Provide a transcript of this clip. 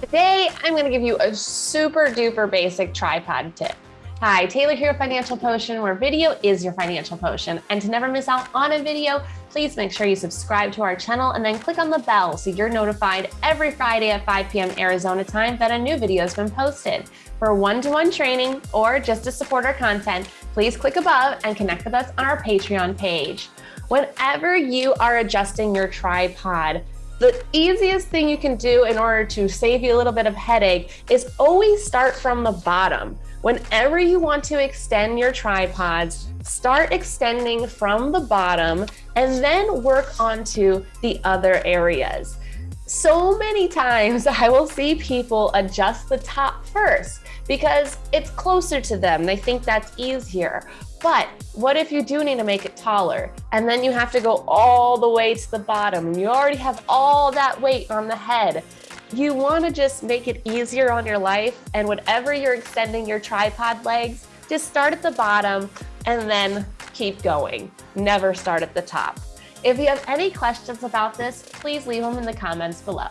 Today, I'm gonna give you a super duper basic tripod tip. Hi, Taylor here at Financial Potion, where video is your financial potion. And to never miss out on a video, please make sure you subscribe to our channel and then click on the bell so you're notified every Friday at 5 p.m. Arizona time that a new video has been posted. For one-to-one -one training or just to support our content, please click above and connect with us on our Patreon page. Whenever you are adjusting your tripod, the easiest thing you can do in order to save you a little bit of headache is always start from the bottom. Whenever you want to extend your tripods, start extending from the bottom and then work onto the other areas. So many times I will see people adjust the top first because it's closer to them. They think that's easier. But what if you do need to make it taller and then you have to go all the way to the bottom and you already have all that weight on the head? You want to just make it easier on your life and whatever you're extending your tripod legs, just start at the bottom and then keep going. Never start at the top. If you have any questions about this, please leave them in the comments below.